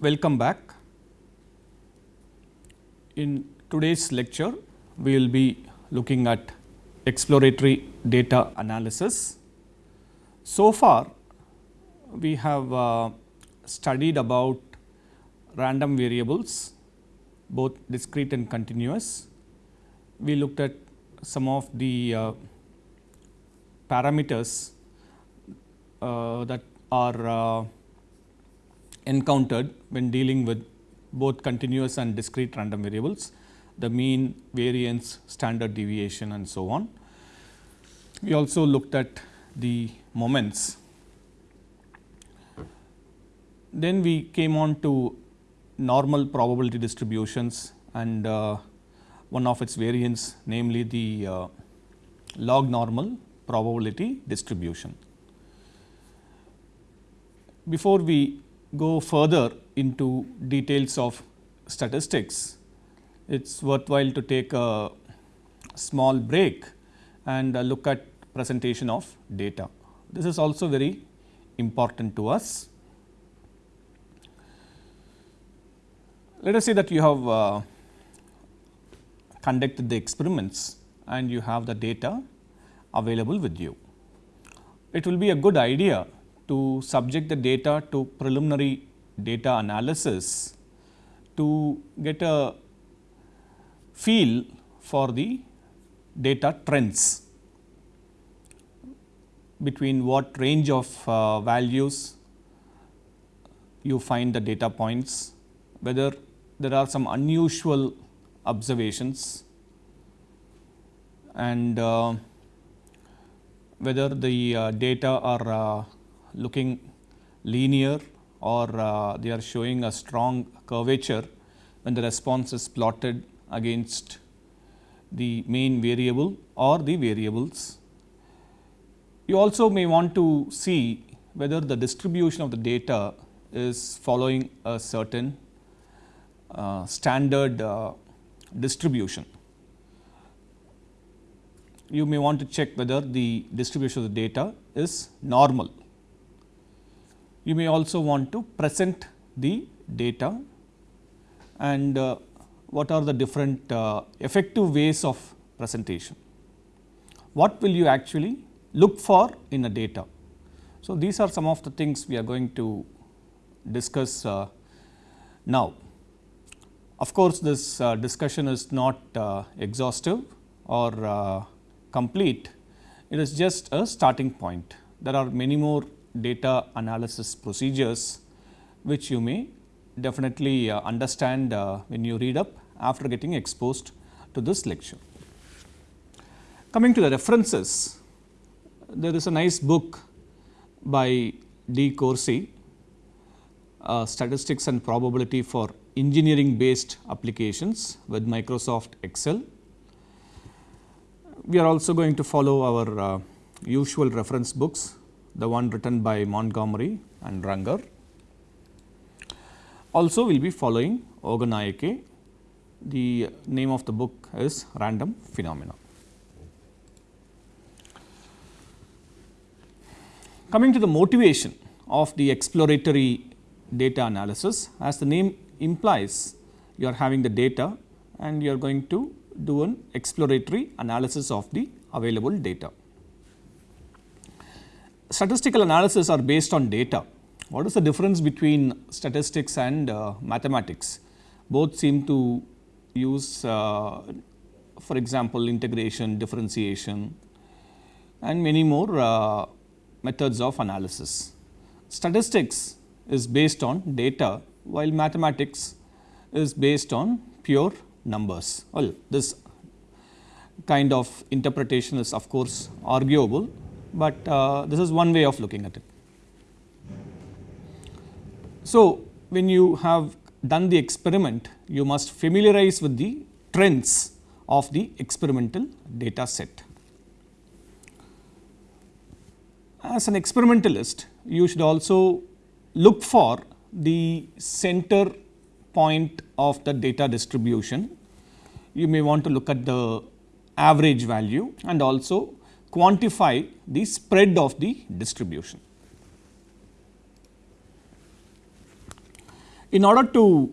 welcome back. In today's lecture, we will be looking at exploratory data analysis. So far, we have uh, studied about random variables, both discrete and continuous. We looked at some of the uh, parameters uh, that are uh, encountered when dealing with both continuous and discrete random variables, the mean, variance, standard deviation and so on. We also looked at the moments. Then we came on to normal probability distributions and uh, one of its variants namely the uh, log normal probability distribution. Before we go further into details of statistics, it is worthwhile to take a small break and uh, look at presentation of data. This is also very important to us. Let us say that you have uh, conducted the experiments and you have the data available with you. It will be a good idea to subject the data to preliminary data analysis to get a feel for the data trends between what range of uh, values you find the data points, whether there are some unusual observations and uh, whether the uh, data are uh, looking linear or uh, they are showing a strong curvature when the response is plotted against the main variable or the variables. You also may want to see whether the distribution of the data is following a certain uh, standard uh, distribution. You may want to check whether the distribution of the data is normal you may also want to present the data and uh, what are the different uh, effective ways of presentation. What will you actually look for in a data? So, these are some of the things we are going to discuss uh, now. Of course, this uh, discussion is not uh, exhaustive or uh, complete, it is just a starting point. There are many more data analysis procedures which you may definitely uh, understand uh, when you read up after getting exposed to this lecture. Coming to the references, there is a nice book by DeCoursey, uh, Statistics and Probability for Engineering Based Applications with Microsoft Excel. We are also going to follow our uh, usual reference books the one written by Montgomery and Runger. Also, we will be following Ogunnaike. The name of the book is Random Phenomena. Coming to the motivation of the exploratory data analysis, as the name implies, you are having the data and you are going to do an exploratory analysis of the available data statistical analysis are based on data. What is the difference between statistics and uh, mathematics? Both seem to use uh, for example, integration, differentiation and many more uh, methods of analysis. Statistics is based on data while mathematics is based on pure numbers. Well, this kind of interpretation is of course arguable, but uh, this is one way of looking at it. So, when you have done the experiment, you must familiarize with the trends of the experimental data set. As an experimentalist, you should also look for the center point of the data distribution. You may want to look at the average value and also quantify the spread of the distribution. In order to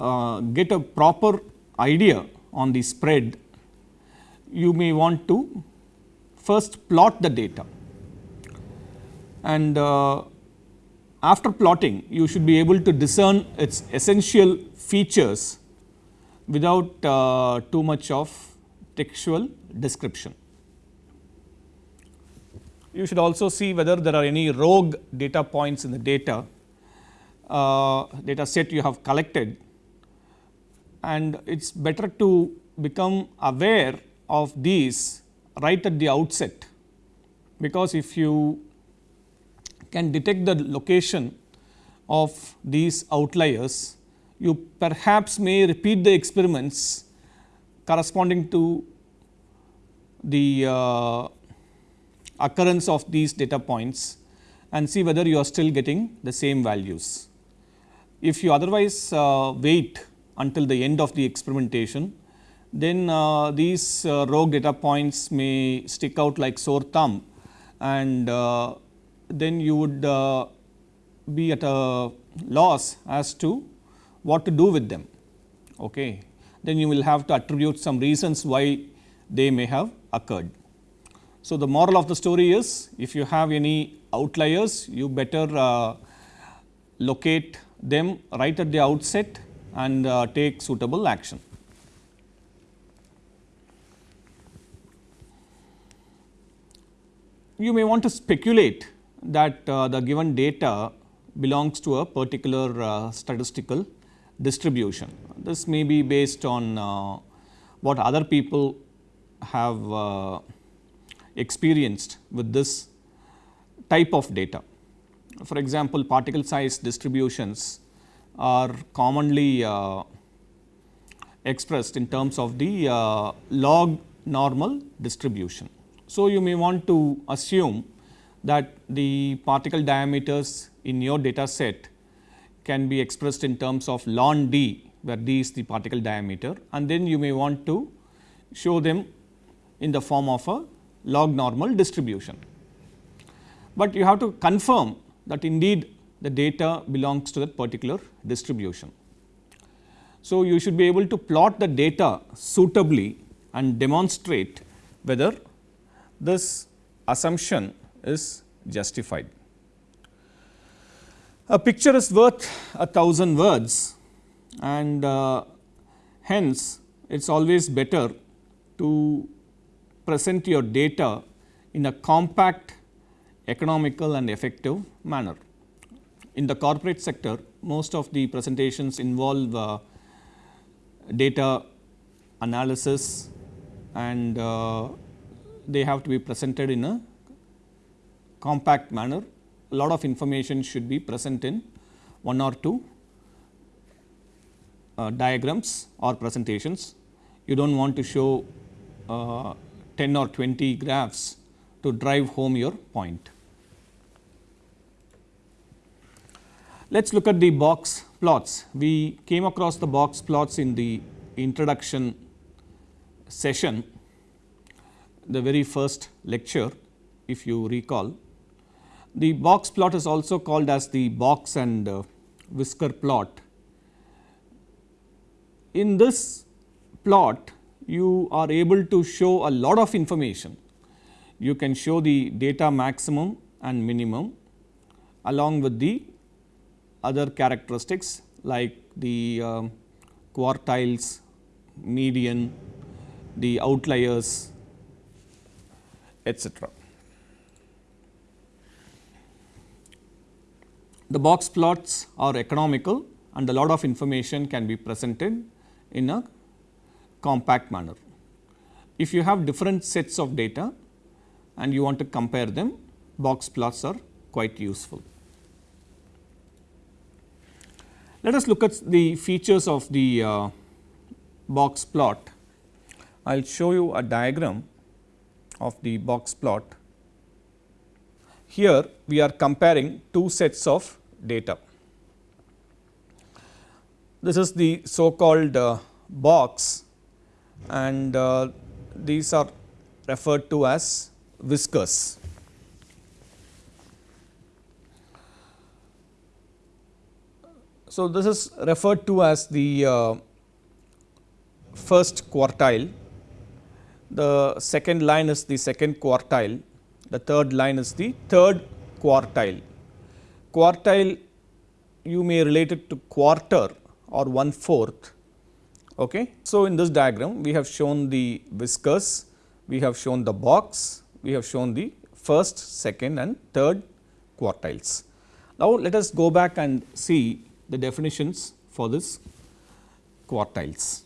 uh, get a proper idea on the spread, you may want to first plot the data and uh, after plotting you should be able to discern its essential features without uh, too much of textual description. You should also see whether there are any rogue data points in the data uh, data set you have collected and it is better to become aware of these right at the outset because if you can detect the location of these outliers, you perhaps may repeat the experiments corresponding to the uh, occurrence of these data points and see whether you are still getting the same values. If you otherwise uh, wait until the end of the experimentation, then uh, these uh, rogue data points may stick out like sore thumb and uh, then you would uh, be at a loss as to what to do with them. Okay. Then you will have to attribute some reasons why they may have occurred. So, the moral of the story is if you have any outliers you better uh, locate them right at the outset and uh, take suitable action. You may want to speculate that uh, the given data belongs to a particular uh, statistical distribution. This may be based on uh, what other people have uh, experienced with this type of data. For example, particle size distributions are commonly uh, expressed in terms of the uh, log normal distribution. So, you may want to assume that the particle diameters in your data set can be expressed in terms of ln d where d is the particle diameter and then you may want to show them in the form of a log normal distribution. But you have to confirm that indeed the data belongs to that particular distribution. So, you should be able to plot the data suitably and demonstrate whether this assumption is justified. A picture is worth a thousand words and uh, hence it is always better to present your data in a compact, economical and effective manner. In the corporate sector, most of the presentations involve uh, data analysis and uh, they have to be presented in a compact manner. A lot of information should be present in one or two uh, diagrams or presentations. You do not want to show uh, 10 or 20 graphs to drive home your point. Let us look at the box plots. We came across the box plots in the introduction session, the very first lecture if you recall. The box plot is also called as the box and uh, whisker plot. In this plot, you are able to show a lot of information. You can show the data maximum and minimum along with the other characteristics like the uh, quartiles, median, the outliers etc. The box plots are economical and a lot of information can be presented in a compact manner. If you have different sets of data and you want to compare them, box plots are quite useful. Let us look at the features of the uh, box plot. I will show you a diagram of the box plot. Here we are comparing two sets of data. This is the so called uh, box and uh, these are referred to as whiskers. So, this is referred to as the uh, first quartile, the second line is the second quartile, the third line is the third quartile. Quartile you may relate it to quarter or one fourth Okay. So, in this diagram we have shown the whiskers, we have shown the box, we have shown the first, second and third quartiles. Now, let us go back and see the definitions for this quartiles.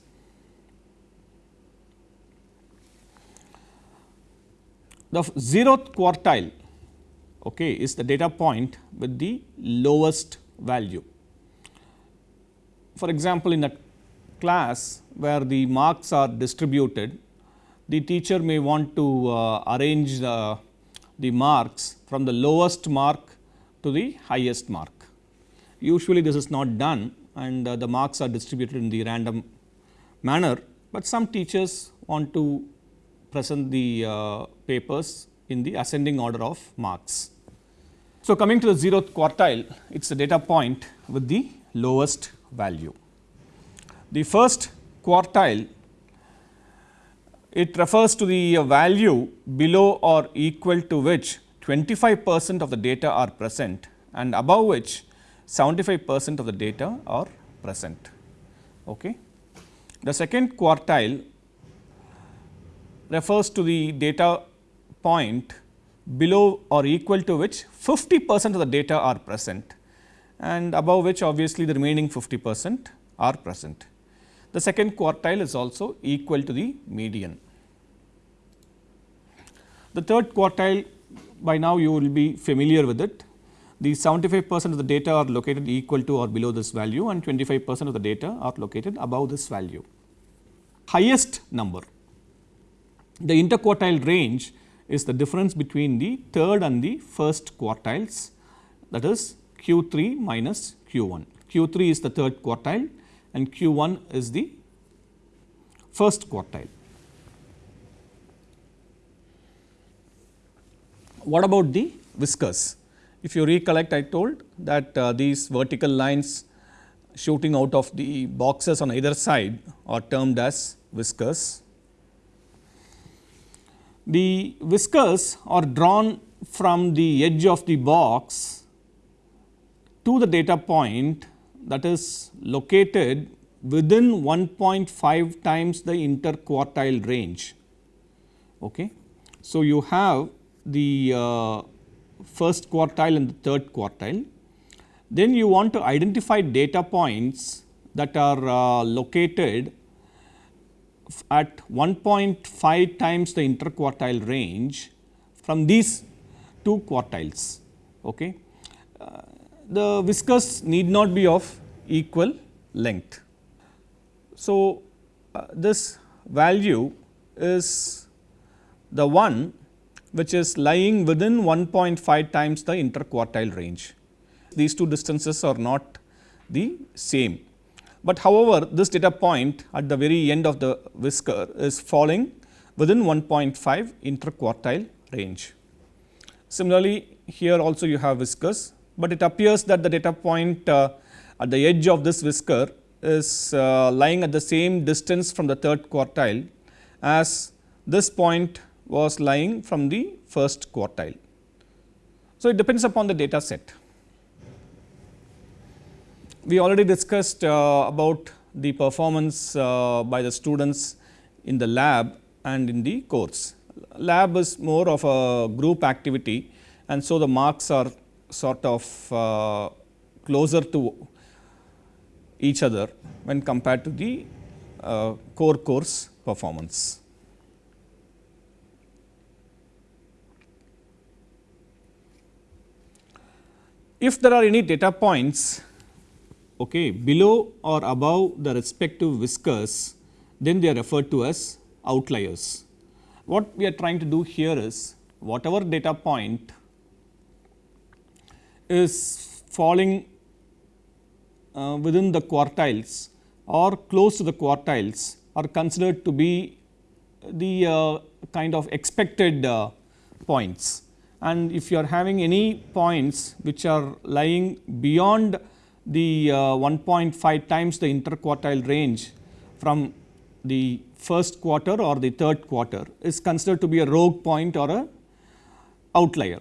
The zeroth quartile okay, is the data point with the lowest value. For example, in a class where the marks are distributed, the teacher may want to uh, arrange the, the marks from the lowest mark to the highest mark. Usually this is not done and uh, the marks are distributed in the random manner, but some teachers want to present the uh, papers in the ascending order of marks. So, coming to the zeroth quartile, it is a data point with the lowest value. The first quartile, it refers to the value below or equal to which 25 percent of the data are present and above which 75 percent of the data are present. Okay. The second quartile refers to the data point below or equal to which 50 percent of the data are present and above which obviously the remaining 50 percent are present. The second quartile is also equal to the median. The third quartile by now you will be familiar with it. The 75 percent of the data are located equal to or below this value and 25 percent of the data are located above this value. Highest number, the interquartile range is the difference between the third and the first quartiles that is q 3 minus q 1. q 3 is the third quartile and q 1 is the first quartile. What about the whiskers? If you recollect I told that uh, these vertical lines shooting out of the boxes on either side are termed as whiskers the whiskers are drawn from the edge of the box to the data point that is located within 1.5 times the interquartile range. Okay. So, you have the uh, first quartile and the third quartile. Then you want to identify data points that are uh, located at 1.5 times the interquartile range from these two quartiles. Okay. The whiskers need not be of equal length. So, uh, this value is the one which is lying within 1.5 times the interquartile range. These two distances are not the same but however, this data point at the very end of the whisker is falling within 1.5 interquartile range. Similarly, here also you have whiskers, but it appears that the data point uh, at the edge of this whisker is uh, lying at the same distance from the third quartile as this point was lying from the first quartile. So, it depends upon the data set. We already discussed uh, about the performance uh, by the students in the lab and in the course. Lab is more of a group activity and so the marks are sort of uh, closer to each other when compared to the uh, core course performance. If there are any data points okay, below or above the respective whiskers, then they are referred to as outliers. What we are trying to do here is whatever data point is falling uh, within the quartiles or close to the quartiles are considered to be the uh, kind of expected uh, points. And if you are having any points which are lying beyond the uh, 1.5 times the interquartile range from the first quarter or the third quarter is considered to be a rogue point or a outlier.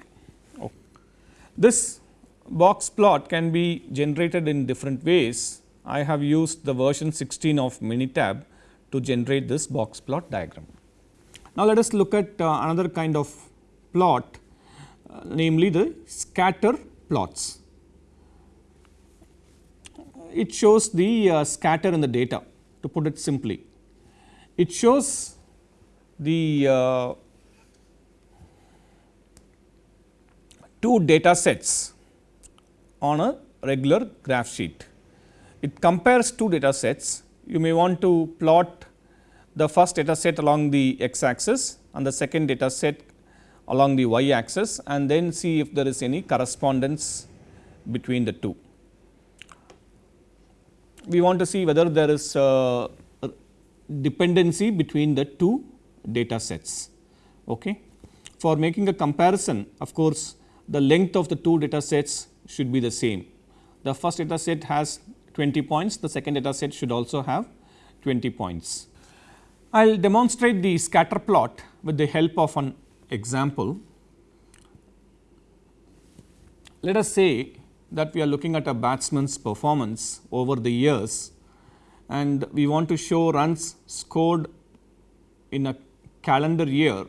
This box plot can be generated in different ways. I have used the version 16 of Minitab to generate this box plot diagram. Now, let us look at uh, another kind of plot uh, namely the scatter plots. It shows the uh, scatter in the data to put it simply. It shows the uh, two data sets on a regular graph sheet. It compares two data sets. You may want to plot the first data set along the x axis and the second data set along the y axis and then see if there is any correspondence between the two. We want to see whether there is a dependency between the two data sets. Okay. For making a comparison of course, the length of the two data sets should be the same. The first data set has 20 points, the second data set should also have 20 points. I will demonstrate the scatter plot with the help of an example. Let us say that we are looking at a batsman's performance over the years and we want to show runs scored in a calendar year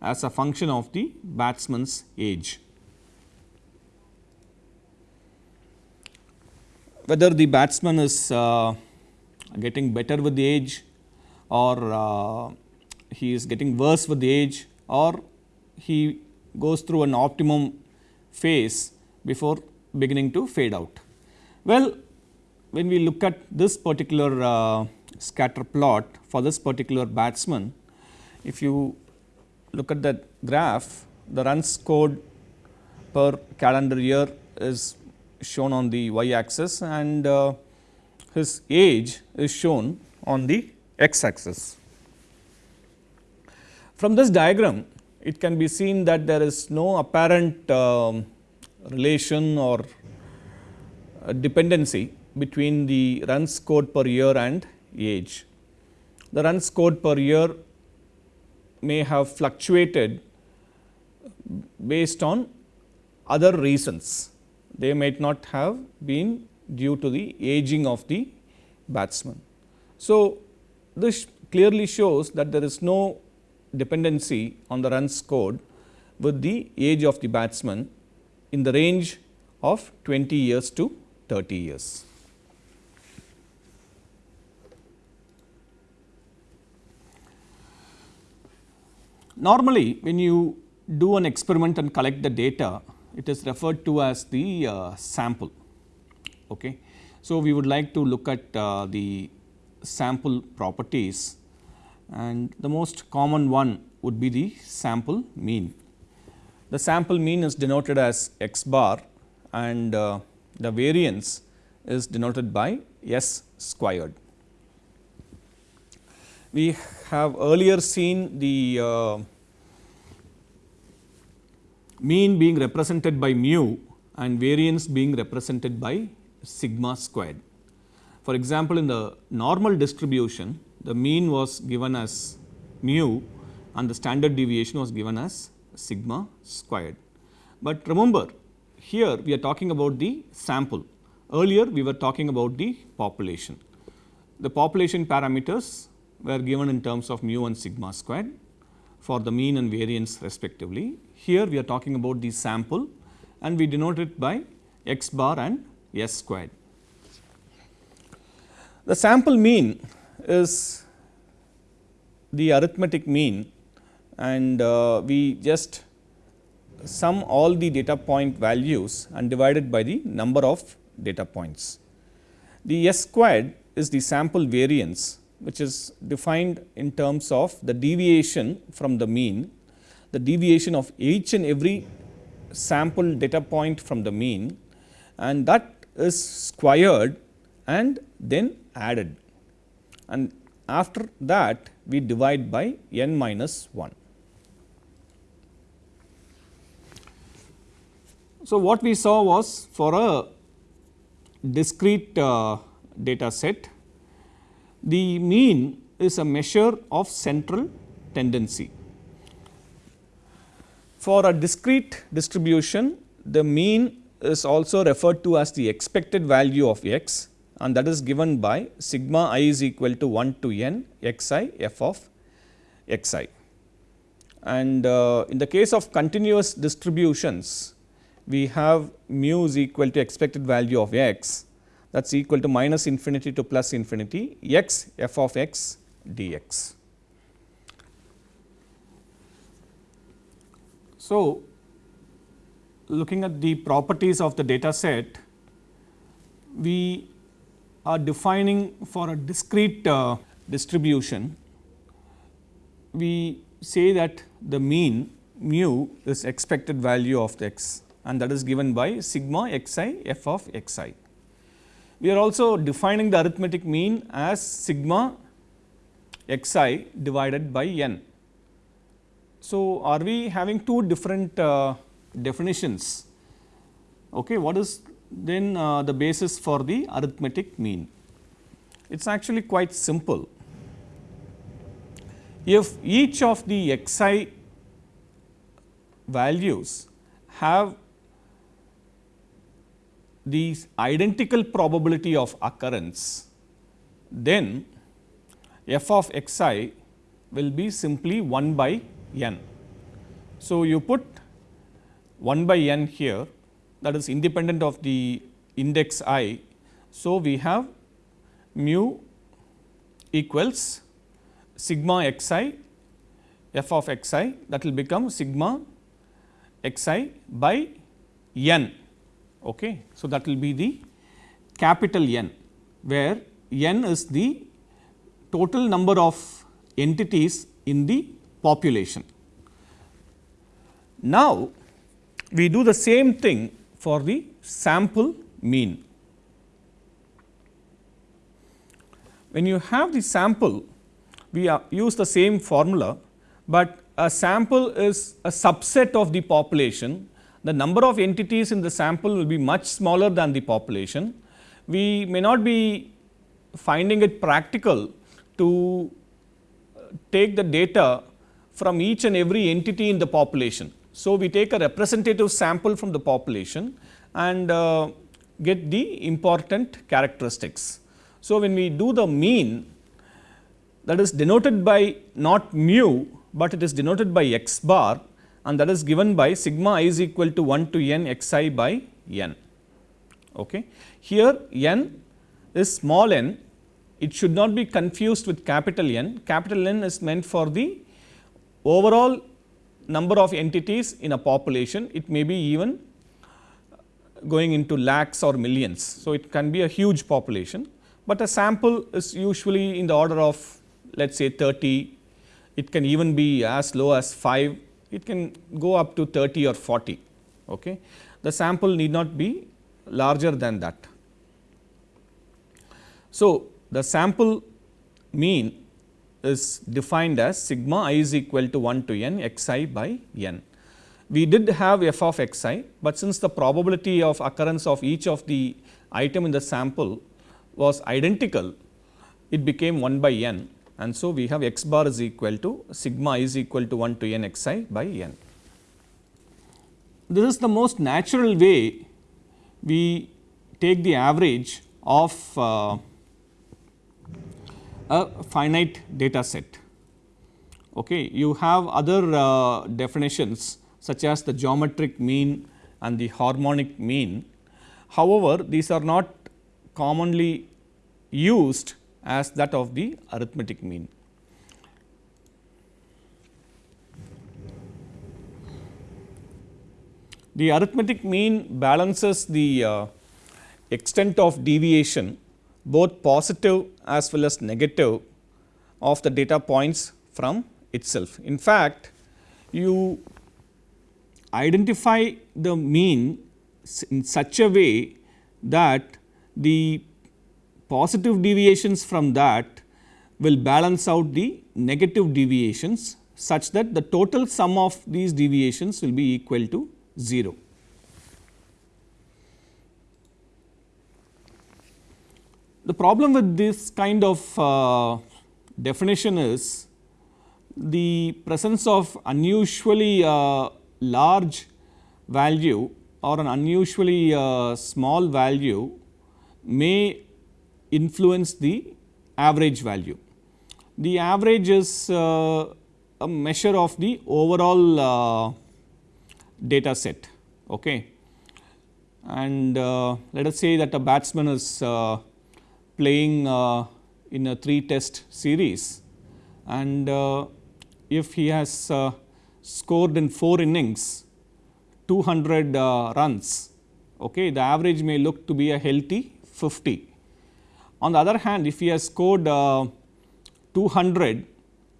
as a function of the batsman's age. Whether the batsman is uh, getting better with the age or uh, he is getting worse with the age or he goes through an optimum phase before beginning to fade out. Well, when we look at this particular uh, scatter plot for this particular batsman, if you look at that graph, the runs scored per calendar year is shown on the y axis and uh, his age is shown on the x axis. From this diagram it can be seen that there is no apparent uh, relation or uh, dependency between the runs scored per year and age. The runs scored per year may have fluctuated based on other reasons they might not have been due to the aging of the batsman. So, this clearly shows that there is no dependency on the runs scored with the age of the batsman in the range of 20 years to 30 years. Normally, when you do an experiment and collect the data, it is referred to as the uh, sample. Okay. So, we would like to look at uh, the sample properties and the most common one would be the sample mean. The sample mean is denoted as x bar and uh, the variance is denoted by s squared. We have earlier seen the uh, mean being represented by mu and variance being represented by sigma squared. For example, in the normal distribution the mean was given as mu and the standard deviation was given as sigma squared. But remember here we are talking about the sample earlier we were talking about the population. The population parameters were given in terms of mu and sigma squared for the mean and variance respectively here we are talking about the sample and we denote it by x bar and s squared. The sample mean is the arithmetic mean and uh, we just sum all the data point values and divide it by the number of data points. The s squared is the sample variance which is defined in terms of the deviation from the mean the deviation of each and every sample data point from the mean and that is squared and then added and after that we divide by n minus 1. So, what we saw was for a discrete uh, data set, the mean is a measure of central tendency. For a discrete distribution, the mean is also referred to as the expected value of x and that is given by sigma i is equal to 1 to n x i f of x i. And uh, in the case of continuous distributions, we have mu is equal to expected value of x that is equal to minus infinity to plus infinity x f of x dx. So, looking at the properties of the data set, we are defining for a discrete uh, distribution, we say that the mean mu is expected value of x and that is given by sigma xi f of x i. We are also defining the arithmetic mean as sigma x i divided by n. So, are we having two different uh, definitions? Okay, what is then uh, the basis for the arithmetic mean? It is actually quite simple. If each of the x i values have the identical probability of occurrence, then f of x i will be simply 1 by n. So, you put 1 by n here that is independent of the index i. So, we have mu equals sigma x i f of x i that will become sigma x i by n. Okay. So, that will be the capital N where n is the total number of entities in the population. Now, we do the same thing for the sample mean. When you have the sample, we use the same formula, but a sample is a subset of the population. The number of entities in the sample will be much smaller than the population. We may not be finding it practical to take the data from each and every entity in the population. So, we take a representative sample from the population and uh, get the important characteristics. So, when we do the mean that is denoted by not mu, but it is denoted by x bar and that is given by sigma i is equal to 1 to n x i by n. Okay. Here n is small n, it should not be confused with capital N. Capital N is meant for the overall number of entities in a population, it may be even going into lakhs or millions. So, it can be a huge population, but a sample is usually in the order of let us say 30, it can even be as low as 5, it can go up to 30 or 40. Okay. The sample need not be larger than that. So, the sample mean is defined as sigma i is equal to 1 to n x i by n. We did have f of x i, but since the probability of occurrence of each of the item in the sample was identical, it became 1 by n and so we have x bar is equal to sigma i is equal to 1 to n x i by n. This is the most natural way we take the average of uh, a finite data set. Okay. You have other uh, definitions such as the geometric mean and the harmonic mean. However, these are not commonly used as that of the arithmetic mean. The arithmetic mean balances the uh, extent of deviation both positive as well as negative of the data points from itself. In fact, you identify the mean in such a way that the positive deviations from that will balance out the negative deviations such that the total sum of these deviations will be equal to 0. The problem with this kind of uh, definition is the presence of unusually uh, large value or an unusually uh, small value may influence the average value. The average is uh, a measure of the overall uh, data set. Okay. And uh, let us say that a batsman is playing uh, in a 3 test series and uh, if he has uh, scored in 4 innings 200 uh, runs, okay, the average may look to be a healthy 50. On the other hand, if he has scored uh, 200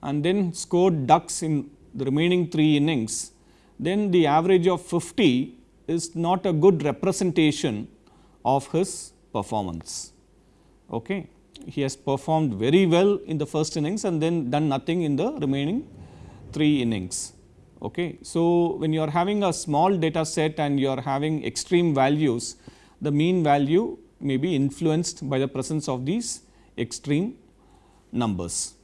and then scored ducks in the remaining 3 innings, then the average of 50 is not a good representation of his performance. Okay. He has performed very well in the first innings and then done nothing in the remaining 3 innings. Okay. So, when you are having a small data set and you are having extreme values, the mean value may be influenced by the presence of these extreme numbers.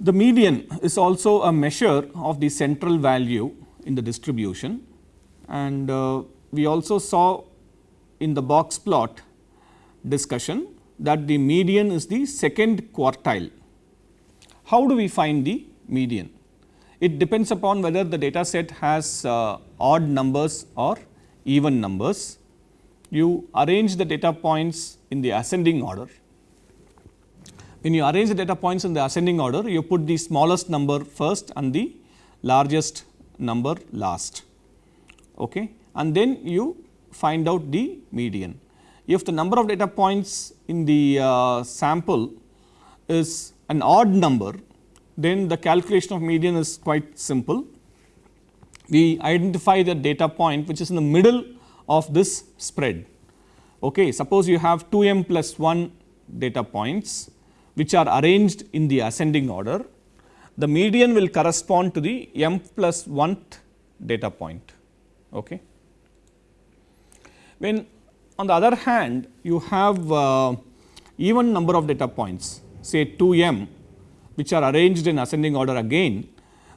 The median is also a measure of the central value in the distribution and uh, we also saw in the box plot discussion that the median is the second quartile. How do we find the median? It depends upon whether the data set has uh, odd numbers or even numbers. You arrange the data points in the ascending order when you arrange the data points in the ascending order, you put the smallest number first and the largest number last. Okay. And then you find out the median. If the number of data points in the uh, sample is an odd number, then the calculation of median is quite simple. We identify the data point which is in the middle of this spread. Okay. Suppose you have 2 m plus 1 data points which are arranged in the ascending order, the median will correspond to the m plus 1th data point. Okay. When on the other hand you have uh, even number of data points say 2 m which are arranged in ascending order again,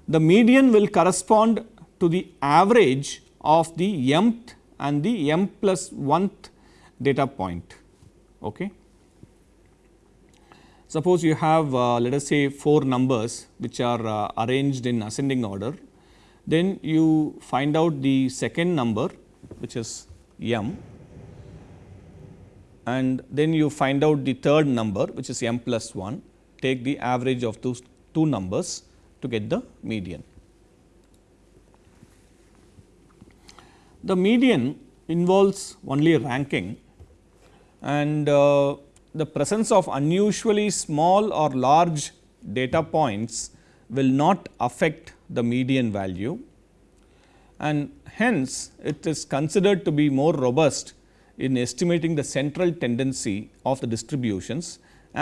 the median will correspond to the average of the mth and the m plus 1th data point. Okay. Suppose you have uh, let us say 4 numbers which are uh, arranged in ascending order, then you find out the second number which is m and then you find out the third number which is m plus 1, take the average of those two numbers to get the median. The median involves only ranking and uh, the presence of unusually small or large data points will not affect the median value and hence it is considered to be more robust in estimating the central tendency of the distributions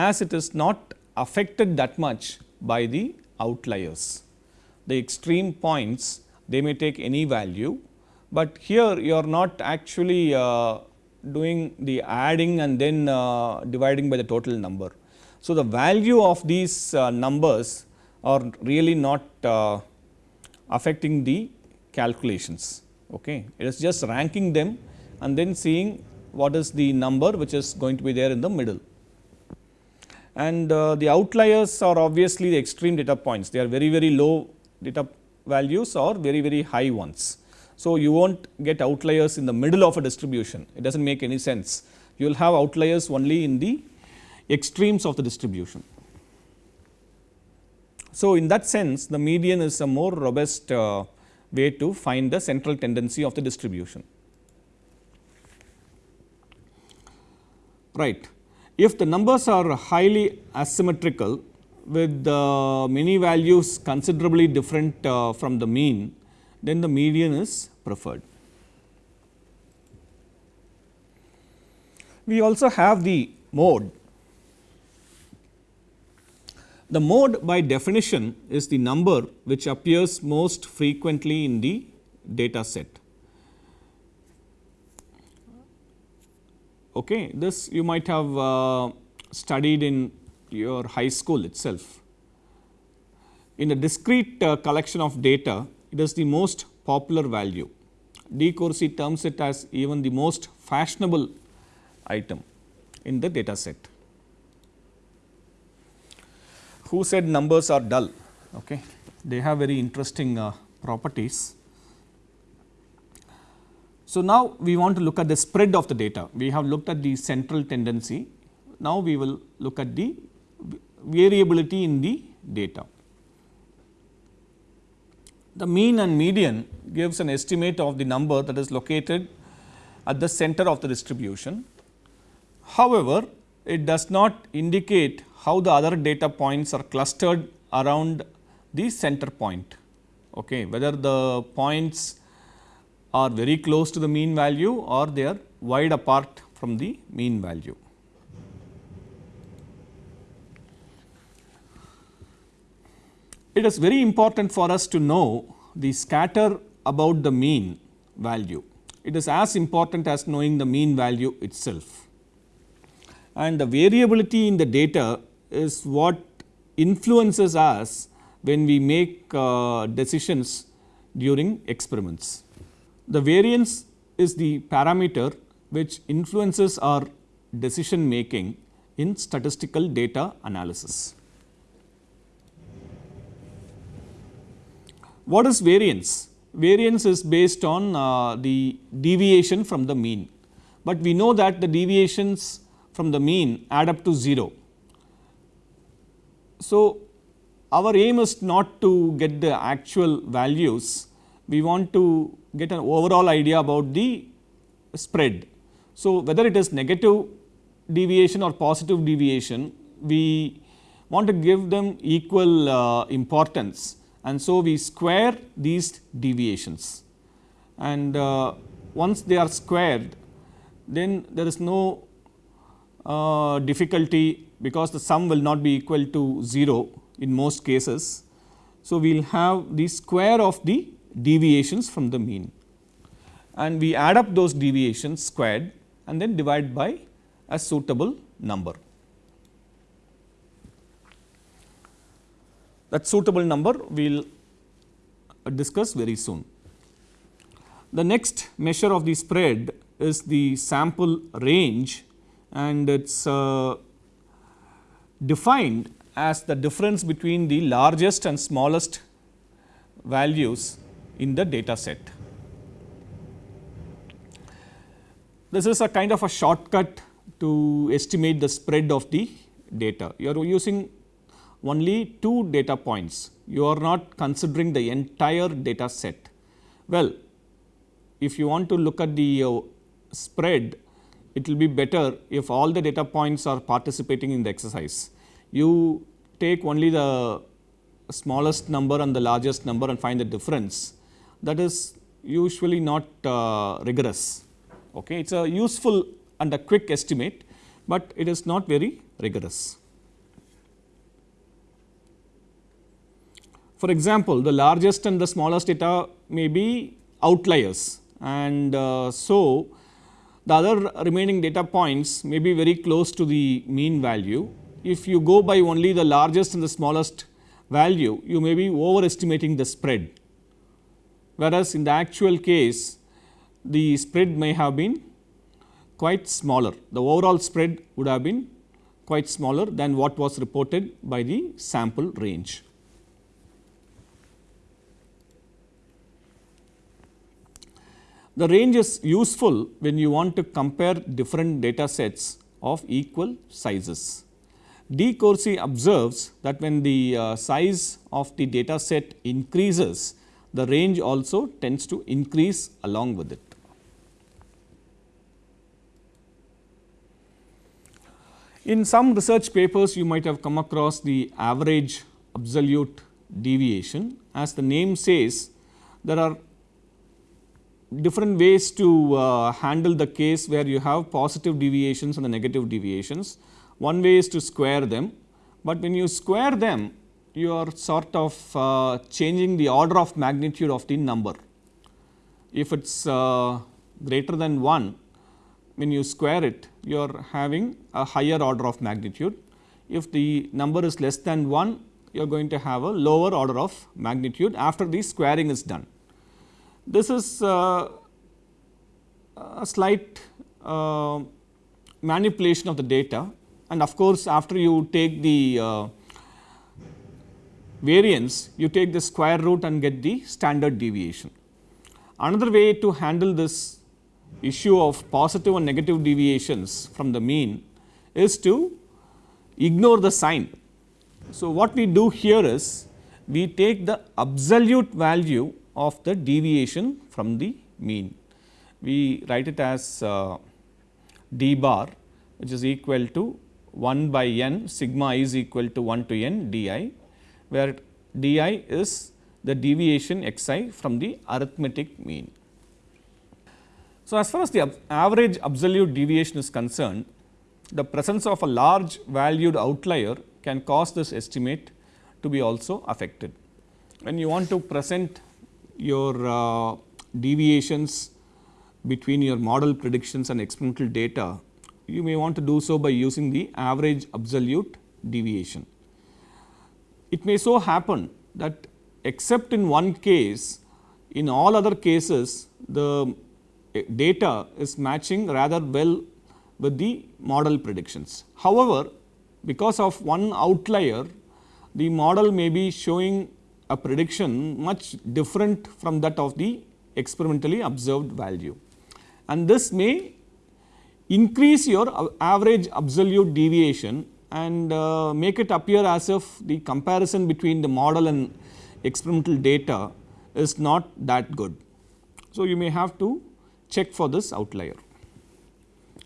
as it is not affected that much by the outliers. The extreme points they may take any value, but here you are not actually uh, doing the adding and then uh, dividing by the total number. So, the value of these uh, numbers are really not uh, affecting the calculations. Okay. It is just ranking them and then seeing what is the number which is going to be there in the middle. And uh, the outliers are obviously the extreme data points, they are very very low data values or very very high ones. So, you will not get outliers in the middle of a distribution, it does not make any sense. You will have outliers only in the extremes of the distribution. So, in that sense the median is a more robust uh, way to find the central tendency of the distribution. Right. If the numbers are highly asymmetrical with many values considerably different uh, from the mean, then the median is preferred. We also have the mode. The mode by definition is the number which appears most frequently in the data set. Okay. This you might have uh, studied in your high school itself. In a discrete uh, collection of data, it is the most popular value. DeCoursey terms it as even the most fashionable item in the data set. Who said numbers are dull? Okay. They have very interesting uh, properties. So, now we want to look at the spread of the data. We have looked at the central tendency. Now, we will look at the variability in the data. The mean and median gives an estimate of the number that is located at the center of the distribution. However, it does not indicate how the other data points are clustered around the center point. Okay, whether the points are very close to the mean value or they are wide apart from the mean value. It is very important for us to know the scatter about the mean value. It is as important as knowing the mean value itself. And the variability in the data is what influences us when we make uh, decisions during experiments. The variance is the parameter which influences our decision making in statistical data analysis. What is variance? Variance is based on uh, the deviation from the mean, but we know that the deviations from the mean add up to 0. So, our aim is not to get the actual values, we want to get an overall idea about the spread. So, whether it is negative deviation or positive deviation, we want to give them equal uh, importance and so we square these deviations and uh, once they are squared then there is no uh, difficulty because the sum will not be equal to 0 in most cases. So, we will have the square of the deviations from the mean and we add up those deviations squared and then divide by a suitable number. That suitable number we will discuss very soon. The next measure of the spread is the sample range and it is uh, defined as the difference between the largest and smallest values in the data set. This is a kind of a shortcut to estimate the spread of the data. You are using only two data points, you are not considering the entire data set. Well, if you want to look at the uh, spread, it will be better if all the data points are participating in the exercise. You take only the smallest number and the largest number and find the difference that is usually not uh, rigorous. Okay. It is a useful and a quick estimate, but it is not very rigorous. For example, the largest and the smallest data may be outliers and uh, so the other remaining data points may be very close to the mean value. If you go by only the largest and the smallest value, you may be overestimating the spread whereas in the actual case the spread may have been quite smaller. The overall spread would have been quite smaller than what was reported by the sample range. The range is useful when you want to compare different data sets of equal sizes. DeCoursey observes that when the uh, size of the data set increases, the range also tends to increase along with it. In some research papers you might have come across the average absolute deviation as the name says there are different ways to uh, handle the case where you have positive deviations and the negative deviations. One way is to square them, but when you square them you are sort of uh, changing the order of magnitude of the number. If it is uh, greater than 1, when you square it you are having a higher order of magnitude. If the number is less than 1 you are going to have a lower order of magnitude after the squaring is done. This is uh, a slight uh, manipulation of the data and of course, after you take the uh, variance you take the square root and get the standard deviation. Another way to handle this issue of positive and negative deviations from the mean is to ignore the sign. So, what we do here is we take the absolute value of the deviation from the mean. We write it as uh, d bar which is equal to 1 by n sigma is equal to 1 to n d i where d i is the deviation x i from the arithmetic mean. So, as far as the average absolute deviation is concerned, the presence of a large valued outlier can cause this estimate to be also affected. When you want to present your uh, deviations between your model predictions and experimental data, you may want to do so by using the average absolute deviation. It may so happen that except in one case, in all other cases the eh, data is matching rather well with the model predictions. However, because of one outlier, the model may be showing a prediction much different from that of the experimentally observed value. And this may increase your average absolute deviation and uh, make it appear as if the comparison between the model and experimental data is not that good. So, you may have to check for this outlier.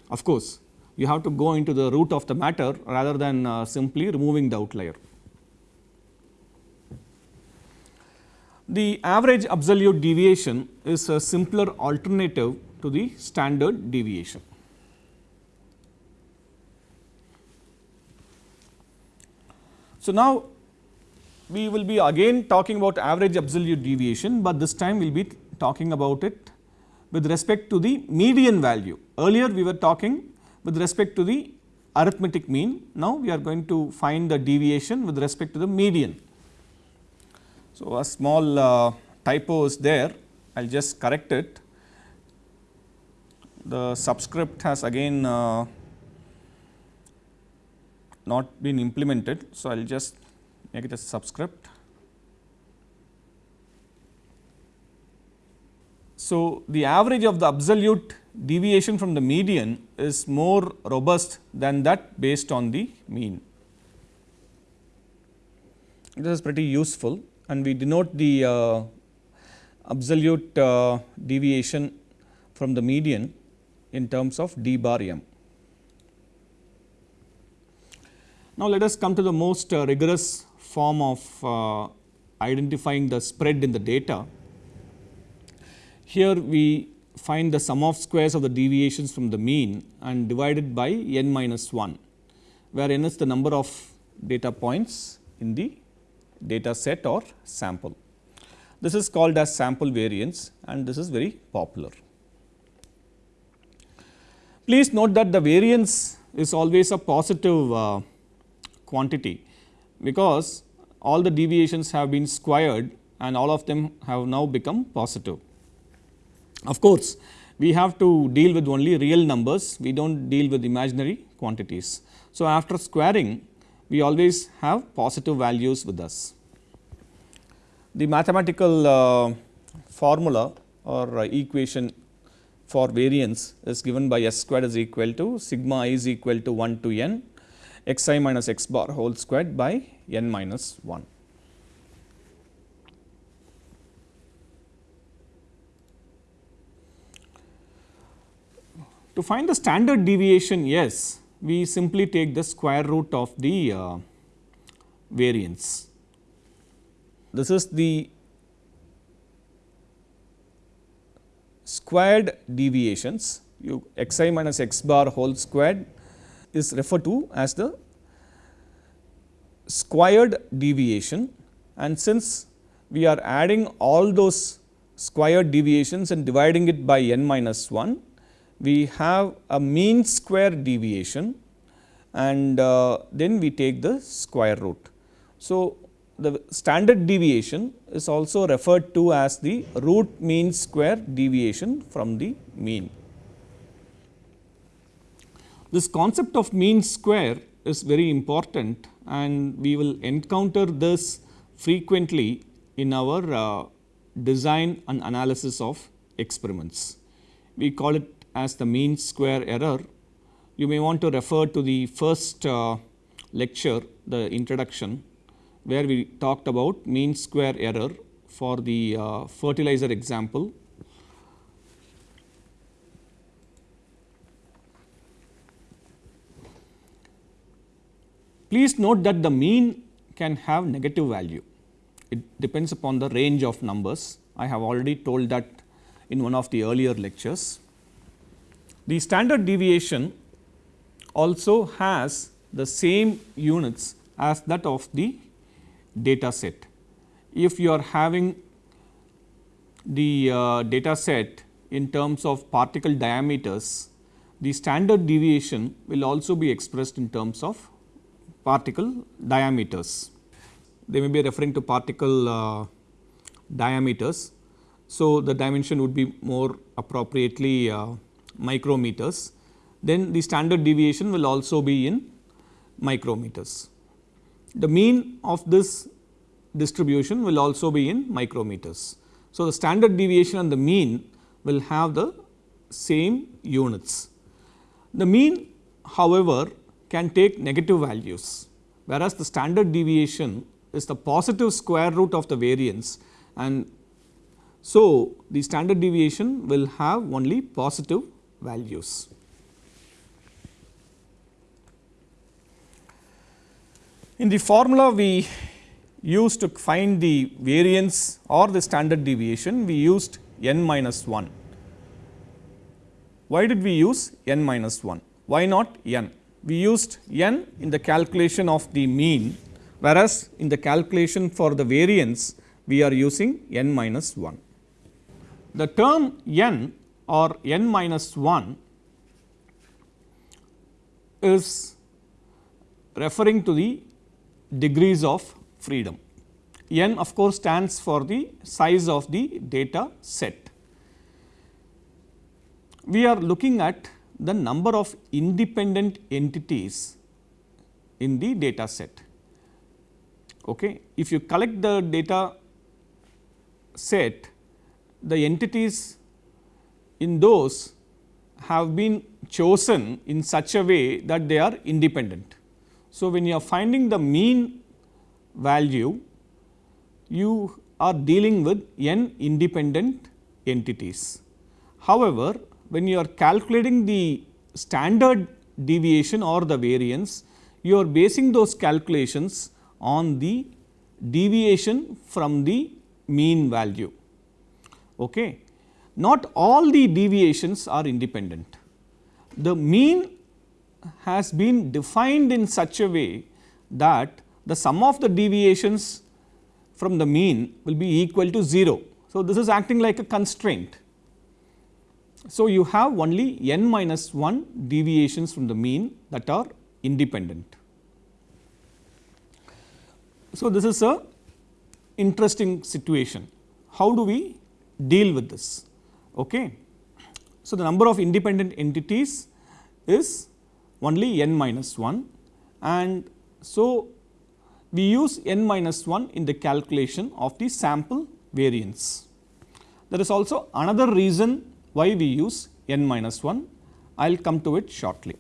Of course, you have to go into the root of the matter rather than uh, simply removing the outlier. The average absolute deviation is a simpler alternative to the standard deviation. So, now we will be again talking about average absolute deviation, but this time we will be talking about it with respect to the median value. Earlier we were talking with respect to the arithmetic mean, now we are going to find the deviation with respect to the median. So, a small uh, typo is there, I will just correct it. The subscript has again uh, not been implemented. So, I will just make it a subscript. So, the average of the absolute deviation from the median is more robust than that based on the mean. This is pretty useful and we denote the uh, absolute uh, deviation from the median in terms of d bar m. Now, let us come to the most uh, rigorous form of uh, identifying the spread in the data. Here we find the sum of squares of the deviations from the mean and divided by n minus 1, where n is the number of data points in the data set or sample. This is called as sample variance and this is very popular. Please note that the variance is always a positive uh, quantity because all the deviations have been squared and all of them have now become positive. Of course, we have to deal with only real numbers, we do not deal with imaginary quantities. So, after squaring we always have positive values with us. The mathematical uh, formula or uh, equation for variance is given by s squared is equal to sigma i is equal to 1 to n x i minus x bar whole squared by n minus 1. To find the standard deviation yes, we simply take the square root of the uh, variance. This is the squared deviations you x i minus x bar whole squared is referred to as the squared deviation and since we are adding all those squared deviations and dividing it by n minus 1, we have a mean square deviation and uh, then we take the square root. So, the standard deviation is also referred to as the root mean square deviation from the mean. This concept of mean square is very important and we will encounter this frequently in our uh, design and analysis of experiments. We call it as the mean square error. You may want to refer to the first uh, lecture, the introduction where we talked about mean square error for the uh, fertilizer example. Please note that the mean can have negative value. It depends upon the range of numbers. I have already told that in one of the earlier lectures. The standard deviation also has the same units as that of the data set. If you are having the uh, data set in terms of particle diameters, the standard deviation will also be expressed in terms of particle diameters. They may be referring to particle uh, diameters. So, the dimension would be more appropriately uh, micrometers. Then the standard deviation will also be in micrometers. The mean of this distribution will also be in micrometers. So, the standard deviation and the mean will have the same units. The mean however, can take negative values, whereas the standard deviation is the positive square root of the variance and so the standard deviation will have only positive values. In the formula we used to find the variance or the standard deviation, we used n minus 1. Why did we use n minus 1? Why not n? We used n in the calculation of the mean, whereas in the calculation for the variance we are using n minus 1. The term n or n minus 1 is referring to the degrees of freedom. n of course, stands for the size of the data set. We are looking at the number of independent entities in the data set. Okay. If you collect the data set, the entities in those have been chosen in such a way that they are independent. So, when you are finding the mean value, you are dealing with n independent entities. However, when you are calculating the standard deviation or the variance, you are basing those calculations on the deviation from the mean value. Okay. Not all the deviations are independent. The mean has been defined in such a way that the sum of the deviations from the mean will be equal to 0. So, this is acting like a constraint. So, you have only n minus 1 deviations from the mean that are independent. So, this is a interesting situation. How do we deal with this? Okay. So, the number of independent entities is only n minus 1 and so we use n minus 1 in the calculation of the sample variance. There is also another reason why we use n minus 1, I will come to it shortly.